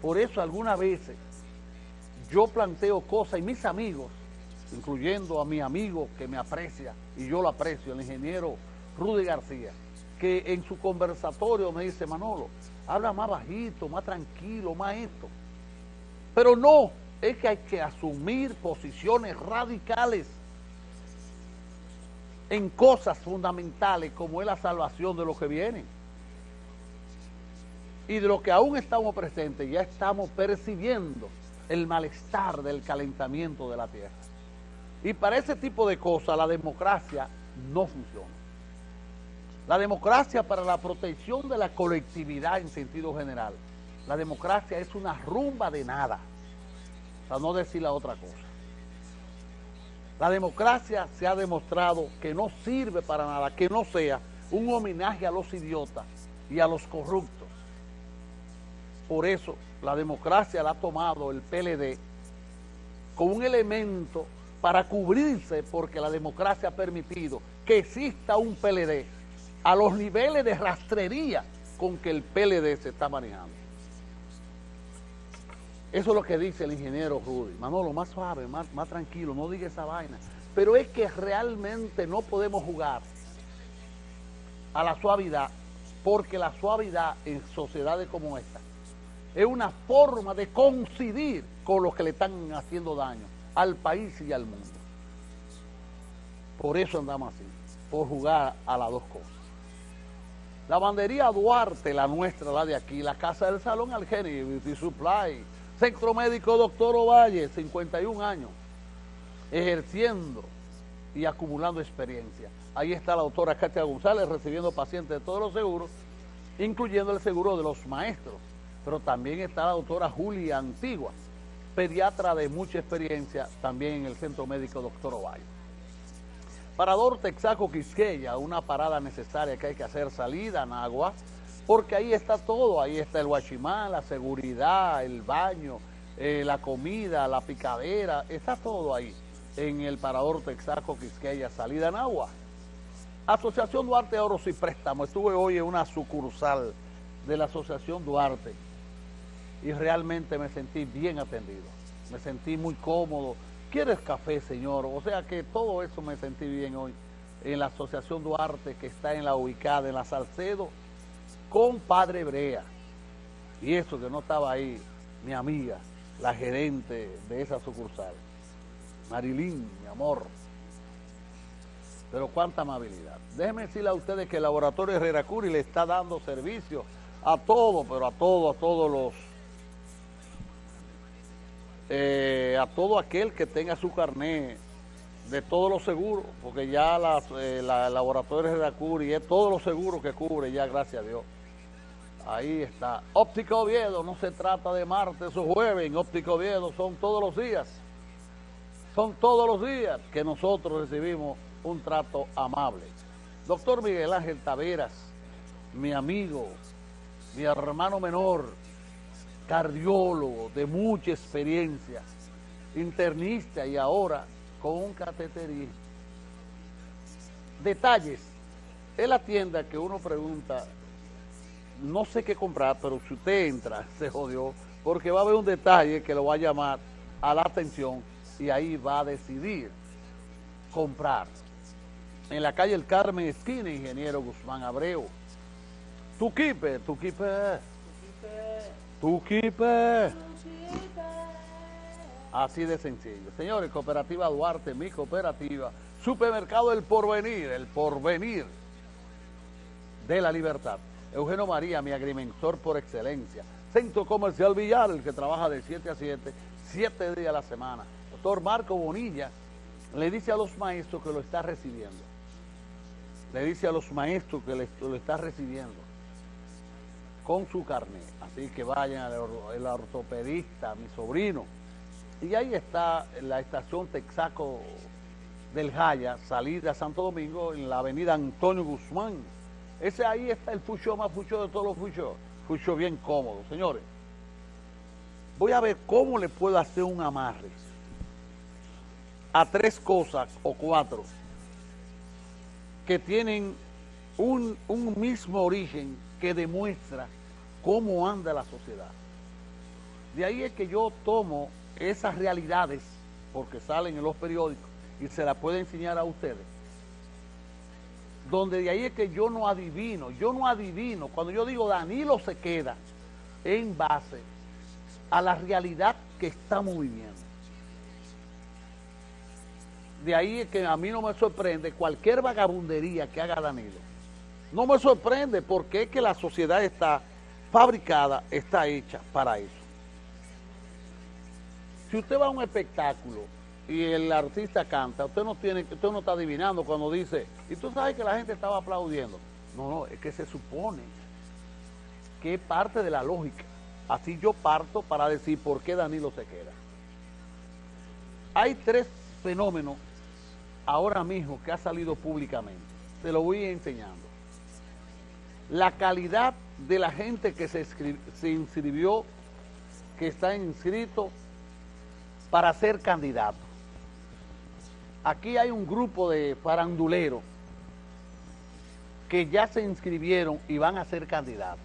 Por eso algunas veces yo planteo cosas y mis amigos, incluyendo a mi amigo que me aprecia y yo lo aprecio, el ingeniero Rudy García, que en su conversatorio me dice, Manolo, habla más bajito, más tranquilo, más esto. Pero no, es que hay que asumir posiciones radicales en cosas fundamentales como es la salvación de los que vienen. Y de lo que aún estamos presentes, ya estamos percibiendo el malestar del calentamiento de la tierra. Y para ese tipo de cosas la democracia no funciona. La democracia para la protección de la colectividad en sentido general. La democracia es una rumba de nada, para no decir la otra cosa. La democracia se ha demostrado que no sirve para nada, que no sea un homenaje a los idiotas y a los corruptos. Por eso la democracia la ha tomado el PLD como un elemento para cubrirse porque la democracia ha permitido que exista un PLD a los niveles de rastrería con que el PLD se está manejando. Eso es lo que dice el ingeniero Rudy. Manolo, más suave, más, más tranquilo, no diga esa vaina. Pero es que realmente no podemos jugar a la suavidad porque la suavidad en sociedades como esta es una forma de coincidir con los que le están haciendo daño al país y al mundo. Por eso andamos así, por jugar a las dos cosas. La bandería Duarte, la nuestra, la de aquí, la Casa del Salón Algeni, Beauty Supply, Centro Médico Doctor Ovalle, 51 años, ejerciendo y acumulando experiencia. Ahí está la doctora Katia González recibiendo pacientes de todos los seguros, incluyendo el seguro de los maestros. Pero también está la doctora Julia Antigua, pediatra de mucha experiencia, también en el Centro Médico Doctor Ovalle. Parador Texaco Quisqueya, una parada necesaria que hay que hacer salida en agua, porque ahí está todo, ahí está el guachimán, la seguridad, el baño, eh, la comida, la picadera, está todo ahí en el Parador Texaco Quisqueya, salida en agua. Asociación Duarte Oros y Préstamo, estuve hoy en una sucursal de la Asociación Duarte y realmente me sentí bien atendido, me sentí muy cómodo, ¿Quieres café, señor? O sea que todo eso me sentí bien hoy en la Asociación Duarte que está en la ubicada en la Salcedo con Padre Brea. Y eso que no estaba ahí, mi amiga, la gerente de esa sucursal. Marilyn, mi amor. Pero cuánta amabilidad. Déjenme decirle a ustedes que el Laboratorio Herrera Curi le está dando servicio a todos, pero a todos, a todos los eh, a todo aquel que tenga su carnet de todos los seguros, porque ya las, eh, la laboratorio de Curi es todos los seguros que cubre ya, gracias a Dios. Ahí está. Óptica Oviedo, no se trata de martes o jueves, en Óptica Oviedo son todos los días. Son todos los días que nosotros recibimos un trato amable. Doctor Miguel Ángel Taveras, mi amigo, mi hermano menor, cardiólogo de mucha experiencia, internista y ahora con un cateterismo. Detalles. Es la tienda que uno pregunta, no sé qué comprar, pero si usted entra, se jodió, porque va a haber un detalle que lo va a llamar a la atención y ahí va a decidir comprar. En la calle El Carmen, esquina, Ingeniero Guzmán Abreu. Tu kipe, tu kipe. Tu Así de sencillo. Señores, Cooperativa Duarte, mi cooperativa, Supermercado El Porvenir, el Porvenir de la Libertad. Eugenio María, mi agrimensor por excelencia. Centro Comercial Villar, el que trabaja de 7 a 7, 7 días a la semana. Doctor Marco Bonilla le dice a los maestros que lo está recibiendo. Le dice a los maestros que lo está recibiendo con su carnet. Así que vayan al ortopedista, mi sobrino. Y ahí está la estación Texaco del Jaya, salida a Santo Domingo, en la avenida Antonio Guzmán. Ese ahí está el fucho más fucho de todos los fuchos. Fucho bien cómodo. Señores, voy a ver cómo le puedo hacer un amarre a tres cosas o cuatro que tienen un mismo origen que demuestra cómo anda la sociedad. De ahí es que yo tomo esas realidades, porque salen en los periódicos, y se las puedo enseñar a ustedes. Donde de ahí es que yo no adivino, yo no adivino. Cuando yo digo Danilo se queda en base a la realidad que estamos viviendo. De ahí es que a mí no me sorprende cualquier vagabundería que haga Danilo. No me sorprende porque es que la sociedad está fabricada, está hecha para eso. Si usted va a un espectáculo y el artista canta, usted no tiene, usted no está adivinando cuando dice, y tú sabes que la gente estaba aplaudiendo. No, no, es que se supone que es parte de la lógica. Así yo parto para decir por qué Danilo se queda. Hay tres fenómenos ahora mismo que ha salido públicamente. Se lo voy enseñando. La calidad de la gente que se, inscribió, que está inscrito para ser candidato. Aquí hay un grupo de faranduleros que ya se inscribieron y van a ser candidatos.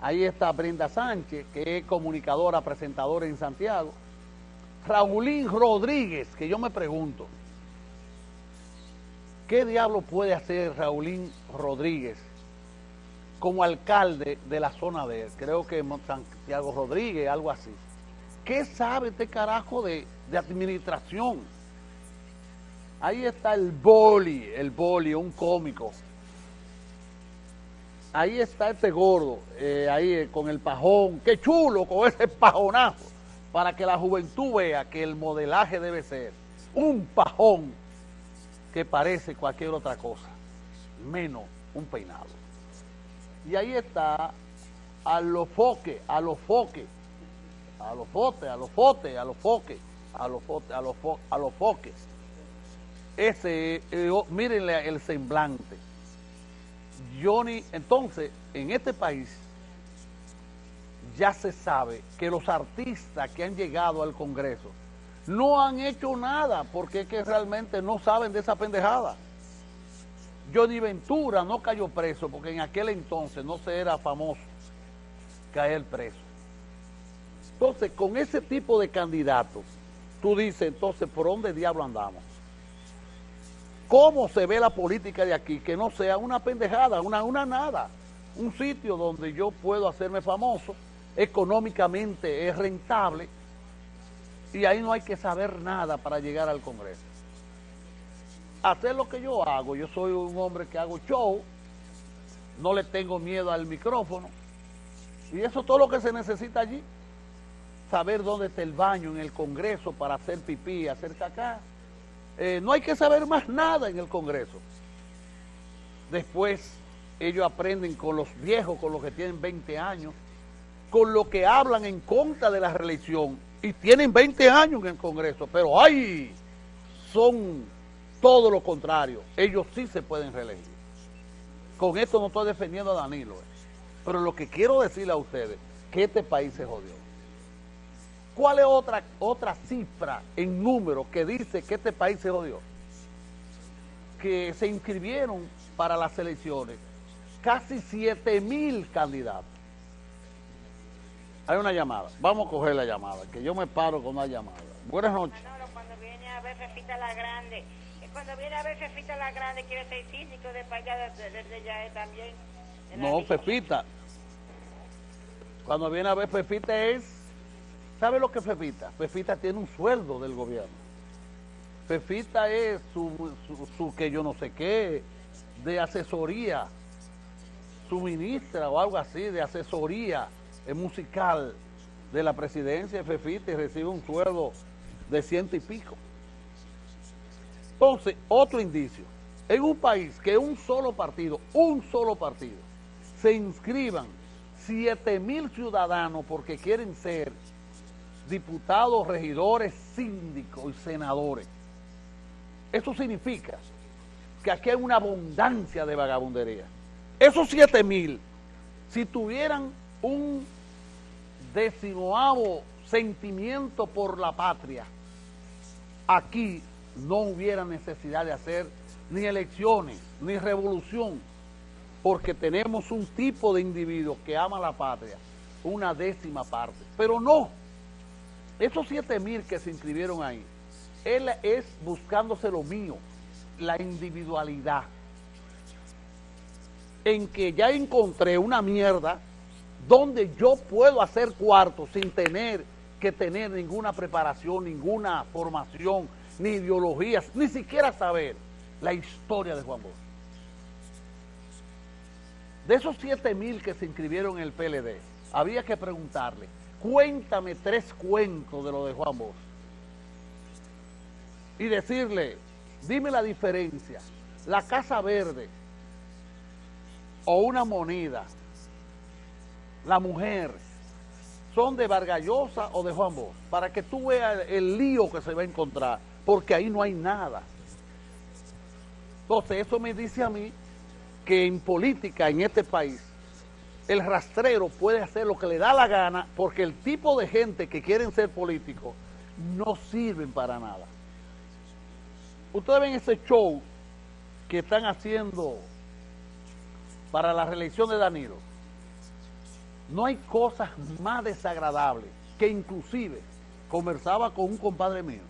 Ahí está Brenda Sánchez, que es comunicadora, presentadora en Santiago. Raulín Rodríguez, que yo me pregunto, ¿qué diablo puede hacer Raulín Rodríguez como alcalde de la zona de, creo que Santiago Rodríguez, algo así? ¿Qué sabe este carajo de, de administración? Ahí está el Boli, el Boli, un cómico ahí está este gordo, eh, ahí eh, con el pajón, qué chulo con ese pajonazo, para que la juventud vea que el modelaje debe ser un pajón que parece cualquier otra cosa, menos un peinado. Y ahí está a los foques, a los foques, a los fotes, a los fotes, a los foques, a los foques, a los, a los foques. Ese, eh, oh, mírenle el semblante Johnny, entonces, en este país ya se sabe que los artistas que han llegado al Congreso no han hecho nada porque es que realmente no saben de esa pendejada. Johnny Ventura no cayó preso porque en aquel entonces no se era famoso caer preso. Entonces, con ese tipo de candidatos, tú dices, entonces, ¿por dónde diablo andamos? cómo se ve la política de aquí, que no sea una pendejada, una, una nada, un sitio donde yo puedo hacerme famoso, económicamente es rentable, y ahí no hay que saber nada para llegar al Congreso. Hacer lo que yo hago, yo soy un hombre que hago show, no le tengo miedo al micrófono, y eso es todo lo que se necesita allí. Saber dónde está el baño en el Congreso para hacer pipí, hacer cacá, eh, no hay que saber más nada en el Congreso. Después ellos aprenden con los viejos, con los que tienen 20 años, con los que hablan en contra de la reelección y tienen 20 años en el Congreso, pero ¡ay! Son todo lo contrario. Ellos sí se pueden reelegir. Con esto no estoy defendiendo a Danilo, eh. pero lo que quiero decirle a ustedes, que este país se jodió. ¿Cuál es otra, otra cifra en número que dice que este país se jodió? Que se inscribieron para las elecciones casi 7 mil candidatos. Hay una llamada. Vamos a coger la llamada, que yo me paro con una llamada. Buenas noches. cuando viene a ver Fefita la Grande, cuando viene a ver Fefita la Grande quiere ser síndico de allá desde ya también. No, Fefita. Cuando viene a ver Fefita es ¿Sabe lo que Fefita? Fefita tiene un sueldo del gobierno. Fefita es su, que yo no sé qué, de asesoría, su ministra o algo así, de asesoría musical de la presidencia de Fefita y recibe un sueldo de ciento y pico. Entonces, otro indicio, en un país que un solo partido, un solo partido, se inscriban 7 mil ciudadanos porque quieren ser diputados, regidores, síndicos y senadores. Eso significa que aquí hay una abundancia de vagabundería. Esos siete mil, si tuvieran un decimoavo sentimiento por la patria, aquí no hubiera necesidad de hacer ni elecciones, ni revolución, porque tenemos un tipo de individuo que ama la patria, una décima parte. Pero no, esos siete mil que se inscribieron ahí, él es buscándose lo mío, la individualidad. En que ya encontré una mierda donde yo puedo hacer cuarto sin tener que tener ninguna preparación, ninguna formación, ni ideologías, ni siquiera saber la historia de Juan Bosch. De esos siete mil que se inscribieron en el PLD, había que preguntarle, cuéntame tres cuentos de lo de Juan Bosch. Y decirle, dime la diferencia, la Casa Verde o una moneda, la mujer, son de Vargallosa o de Juan Bosch, para que tú veas el lío que se va a encontrar, porque ahí no hay nada. Entonces eso me dice a mí que en política en este país el rastrero puede hacer lo que le da la gana porque el tipo de gente que quieren ser políticos no sirven para nada. Ustedes ven ese show que están haciendo para la reelección de Danilo no hay cosas más desagradables que inclusive conversaba con un compadre mío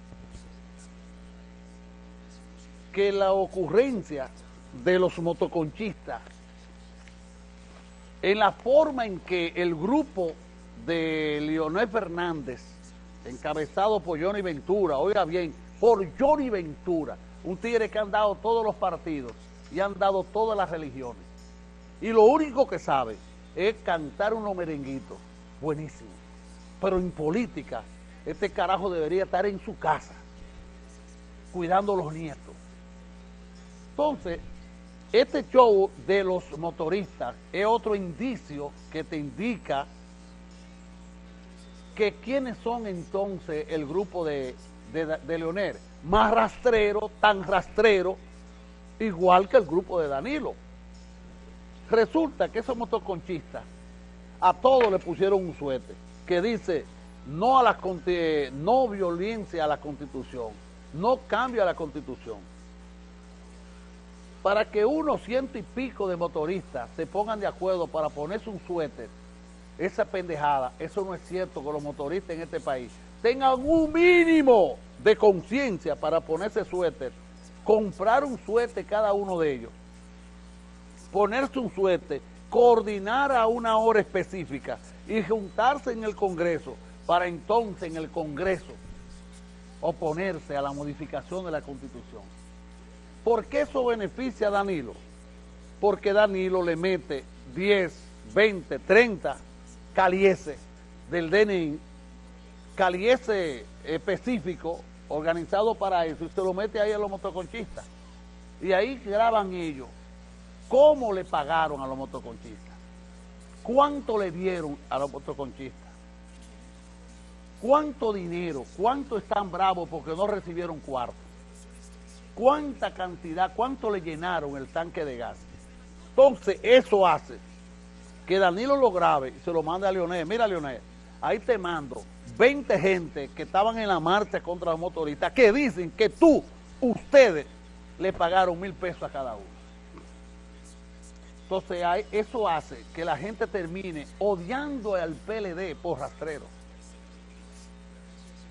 que la ocurrencia de los motoconchistas en la forma en que el grupo de Leonel Fernández encabezado por Johnny Ventura, oiga bien, por Johnny Ventura, un tigre que han dado todos los partidos y han dado todas las religiones. Y lo único que sabe es cantar unos merenguitos, buenísimo. Pero en política, este carajo debería estar en su casa, cuidando a los nietos. Entonces, este show de los motoristas es otro indicio que te indica que quiénes son entonces el grupo de, de, de Leonel. Más rastrero, tan rastrero, igual que el grupo de Danilo. Resulta que esos motoconchistas a todos le pusieron un suete que dice no a la no violencia a la constitución, no cambio a la constitución. Para que unos ciento y pico de motoristas se pongan de acuerdo para ponerse un suéter, esa pendejada, eso no es cierto que los motoristas en este país tengan un mínimo de conciencia para ponerse suéter, comprar un suéter cada uno de ellos ponerse un suerte, coordinar a una hora específica y juntarse en el Congreso para entonces en el Congreso oponerse a la modificación de la Constitución. ¿Por qué eso beneficia a Danilo? Porque Danilo le mete 10, 20, 30 calieses del DNI, caliese específico, organizado para eso, y se lo mete ahí a los motoconchistas. Y ahí graban ellos ¿Cómo le pagaron a los motoconchistas? ¿Cuánto le dieron a los motoconchistas? ¿Cuánto dinero? ¿Cuánto están bravos porque no recibieron cuarto? ¿Cuánta cantidad? ¿Cuánto le llenaron el tanque de gas? Entonces, eso hace que Danilo lo grabe y se lo mande a Leonel. Mira, Leonel, ahí te mando 20 gente que estaban en la marcha contra los motoristas que dicen que tú, ustedes, le pagaron mil pesos a cada uno. Entonces eso hace que la gente termine odiando al PLD por rastrero.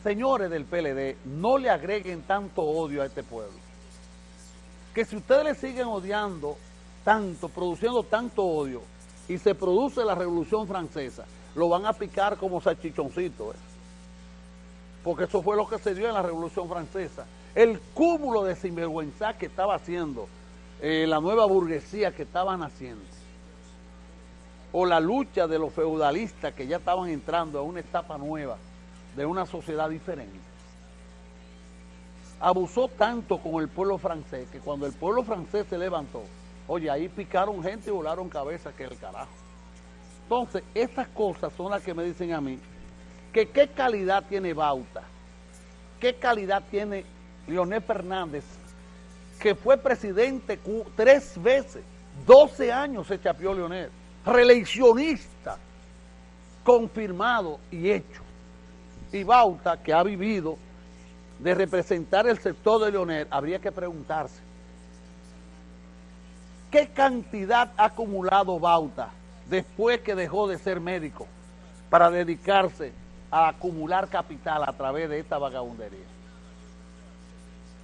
Señores del PLD, no le agreguen tanto odio a este pueblo. Que si ustedes le siguen odiando tanto, produciendo tanto odio, y se produce la Revolución Francesa, lo van a picar como salchichoncito. ¿eh? Porque eso fue lo que se dio en la Revolución Francesa. El cúmulo de sinvergüenza que estaba haciendo eh, la nueva burguesía que estaban haciendo, o la lucha de los feudalistas que ya estaban entrando a una etapa nueva de una sociedad diferente. Abusó tanto con el pueblo francés que cuando el pueblo francés se levantó, oye, ahí picaron gente y volaron cabezas que el carajo. Entonces, estas cosas son las que me dicen a mí que qué calidad tiene Bauta, qué calidad tiene Leonel Fernández que fue presidente tres veces, 12 años se chapió Leonel, reeleccionista, confirmado y hecho. Y Bauta, que ha vivido de representar el sector de Leonel, habría que preguntarse, ¿qué cantidad ha acumulado Bauta después que dejó de ser médico? para dedicarse a acumular capital a través de esta vagabundería.